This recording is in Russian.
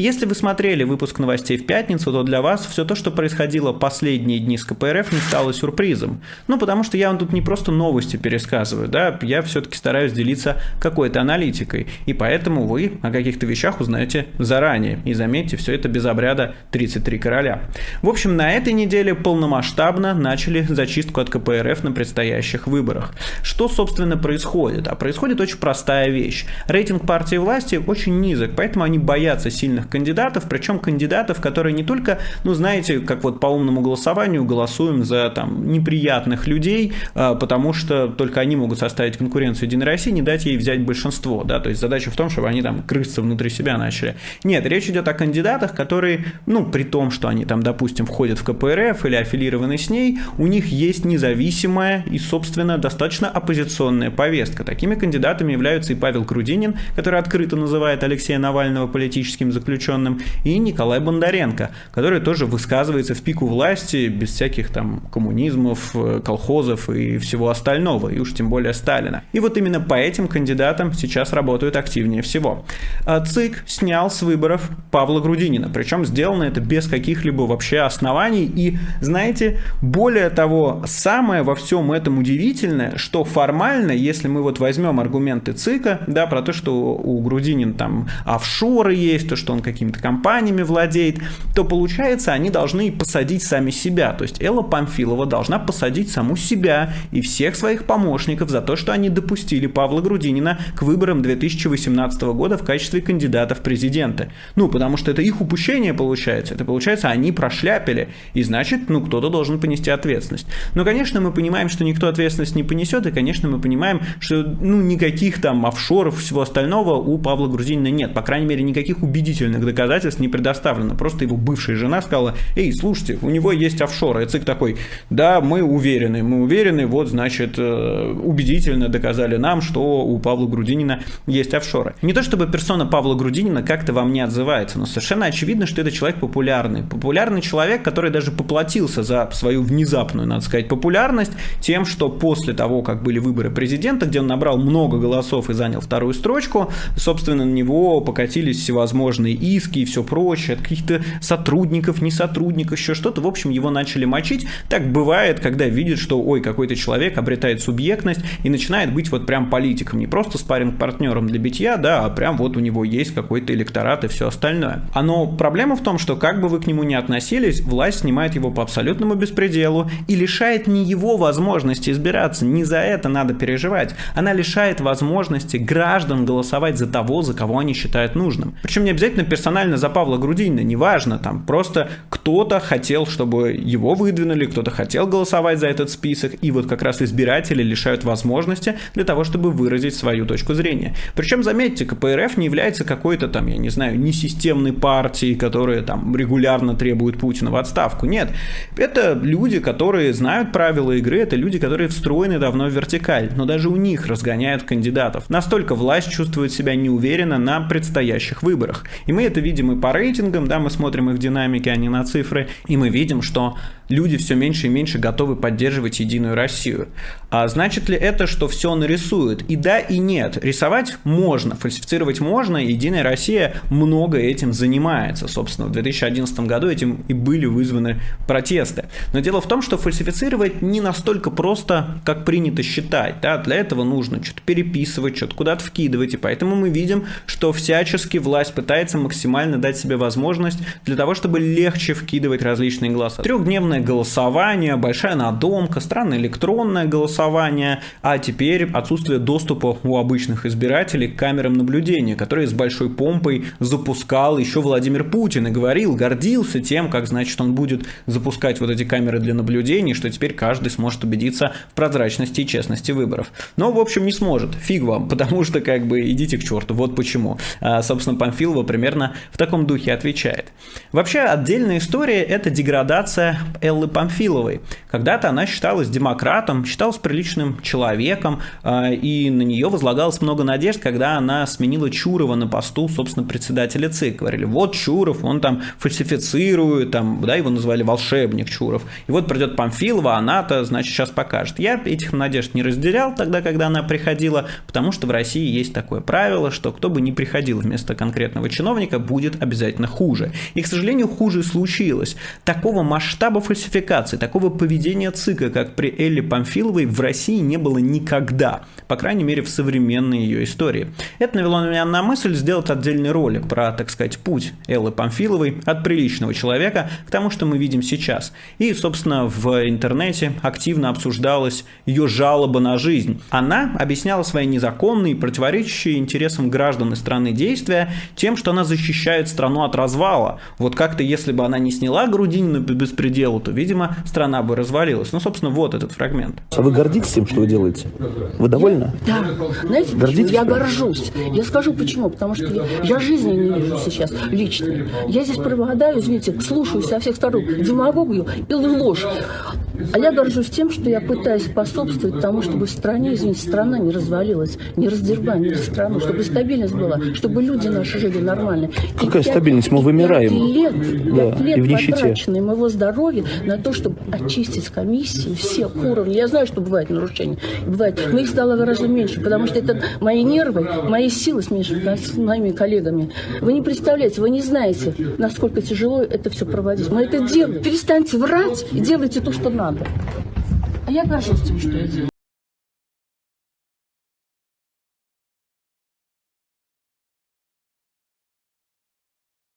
если вы смотрели выпуск новостей в пятницу, то для вас все то, что происходило последние дни с КПРФ, не стало сюрпризом. Ну, потому что я вам тут не просто новости пересказываю, да, я все-таки стараюсь делиться какой-то аналитикой. И поэтому вы о каких-то вещах узнаете заранее. И заметьте, все это без обряда 33 короля. В общем, на этой неделе полномасштабно начали зачистку от КПРФ на предстоящих выборах. Что, собственно, происходит? А происходит очень простая вещь. Рейтинг партии власти очень низок, поэтому они боятся сильных кандидатов, причем кандидатов, которые не только, ну, знаете, как вот по умному голосованию голосуем за там неприятных людей, а, потому что только они могут составить конкуренцию Единой России, не дать ей взять большинство, да, то есть задача в том, чтобы они там крысться внутри себя начали. Нет, речь идет о кандидатах, которые, ну, при том, что они там, допустим, входят в КПРФ или аффилированы с ней, у них есть независимая и, собственно, достаточно оппозиционная повестка. Такими кандидатами являются и Павел Крудинин, который открыто называет Алексея Навального политическим заключенным, и Николай Бондаренко, который тоже высказывается в пику власти без всяких там коммунизмов, э, колхозов и всего остального, и уж тем более Сталина. И вот именно по этим кандидатам сейчас работают активнее всего. А ЦИК снял с выборов Павла Грудинина, причем сделано это без каких-либо вообще оснований. И, знаете, более того, самое во всем этом удивительное, что формально, если мы вот возьмем аргументы ЦИКа, да, про то, что у Грудинин там офшоры есть, то, что он какими-то компаниями владеет, то получается, они должны посадить сами себя. То есть Элла Памфилова должна посадить саму себя и всех своих помощников за то, что они допустили Павла Грудинина к выборам 2018 года в качестве кандидата в президенты. Ну, потому что это их упущение получается. Это получается, они прошляпили. И значит, ну, кто-то должен понести ответственность. Но, конечно, мы понимаем, что никто ответственность не понесет. И, конечно, мы понимаем, что, ну, никаких там офшоров, всего остального у Павла Грудинина нет. По крайней мере, никаких убедительных доказательств не предоставлено. Просто его бывшая жена сказала, эй, слушайте, у него есть офшоры. И ЦИК такой, да, мы уверены, мы уверены, вот, значит, э, убедительно доказали нам, что у Павла Грудинина есть офшоры. Не то чтобы персона Павла Грудинина как-то вам не отзывается, но совершенно очевидно, что это человек популярный. Популярный человек, который даже поплатился за свою внезапную, надо сказать, популярность тем, что после того, как были выборы президента, где он набрал много голосов и занял вторую строчку, собственно, на него покатились всевозможные иски и все прочее от каких-то сотрудников, не сотрудников, еще что-то. В общем, его начали мочить. Так бывает, когда видят, что, ой, какой-то человек обретает субъектность и начинает быть вот прям политиком, не просто спаринг партнером для битья, да, а прям вот у него есть какой-то электорат и все остальное. А но проблема в том, что как бы вы к нему ни относились, власть снимает его по абсолютному беспределу и лишает не его возможности избираться, не за это надо переживать. Она лишает возможности граждан голосовать за того, за кого они считают нужным. Причем не обязательно персонально за Павла Грудинина, неважно, там просто кто-то хотел, чтобы его выдвинули, кто-то хотел голосовать за этот список, и вот как раз избиратели лишают возможности для того, чтобы выразить свою точку зрения. Причем, заметьте, КПРФ не является какой-то там, я не знаю, несистемной партией, которая там регулярно требует Путина в отставку. Нет, это люди, которые знают правила игры, это люди, которые встроены давно в вертикаль, но даже у них разгоняют кандидатов. Настолько власть чувствует себя неуверенно на предстоящих выборах. И мы это видим и по рейтингам, да, мы смотрим их динамики, а не на цифры, и мы видим, что люди все меньше и меньше готовы поддерживать Единую Россию. А значит ли это, что все нарисуют? И да, и нет. Рисовать можно, фальсифицировать можно, Единая Россия много этим занимается. Собственно, в 2011 году этим и были вызваны протесты. Но дело в том, что фальсифицировать не настолько просто, как принято считать. Да? Для этого нужно что-то переписывать, что-то куда-то вкидывать, и поэтому мы видим, что всячески власть пытается максимально дать себе возможность для того, чтобы легче вкидывать различные голоса. Трехдневная голосование, большая надомка, странное электронное голосование, а теперь отсутствие доступа у обычных избирателей к камерам наблюдения, которые с большой помпой запускал еще Владимир Путин и говорил, гордился тем, как, значит, он будет запускать вот эти камеры для наблюдения, что теперь каждый сможет убедиться в прозрачности и честности выборов. Но, в общем, не сможет. Фиг вам, потому что, как бы, идите к черту. Вот почему. А, собственно, Памфилова примерно в таком духе отвечает. Вообще, отдельная история – это деградация Эллы Памфиловой. Когда-то она считалась демократом, считалась приличным человеком, э, и на нее возлагалось много надежд, когда она сменила Чурова на посту, собственно, председателя ЦИК. Говорили, вот Чуров, он там фальсифицирует, там, да, его называли волшебник Чуров. И вот придет Памфилова, она-то, значит, сейчас покажет. Я этих надежд не разделял тогда, когда она приходила, потому что в России есть такое правило, что кто бы ни приходил вместо конкретного чиновника, будет обязательно хуже. И, к сожалению, хуже случилось. Такого масштаба фальсификации, такого поведения ЦИКа, как при Элле Памфиловой, в России не было никогда. По крайней мере, в современной ее истории. Это навело меня на мысль сделать отдельный ролик про, так сказать, путь Эллы Памфиловой от приличного человека к тому, что мы видим сейчас. И, собственно, в интернете активно обсуждалась ее жалоба на жизнь. Она объясняла свои незаконные, противоречащие интересам граждан и страны действия тем, что она защищает страну от развала. Вот как-то, если бы она не сняла Грудинину по беспределу, то, видимо, страна бы развалилась. Ну, собственно, вот этот фрагмент. А вы гордитесь тем, что вы делаете? Вы довольны? Да. Знаете, Гордитесь? я горжусь. Я скажу почему. Потому что я, я жизни не вижу сейчас лично. Я здесь преобладаю, извините, слушаю со всех сторон демагогию и ложь. А я горжусь тем, что я пытаюсь способствовать тому, чтобы в стране, извините, страна не развалилась, не раздербанили страну, чтобы стабильность была, чтобы люди наши жили нормально. Какая и стабильность? Мы вымираем. Лет, да, лет и в нищете. моего здоровья на то, чтобы очистить комиссии всех уровней. Я знаю, что бывают нарушения. Бывает. Но их стало гораздо меньше, потому что это мои нервы, мои силы смешаны с моими коллегами. Вы не представляете, вы не знаете, насколько тяжело это все проводить. Мы это делаем. Перестаньте врать и делайте то, что надо. А я горжусь тем, что я делаю.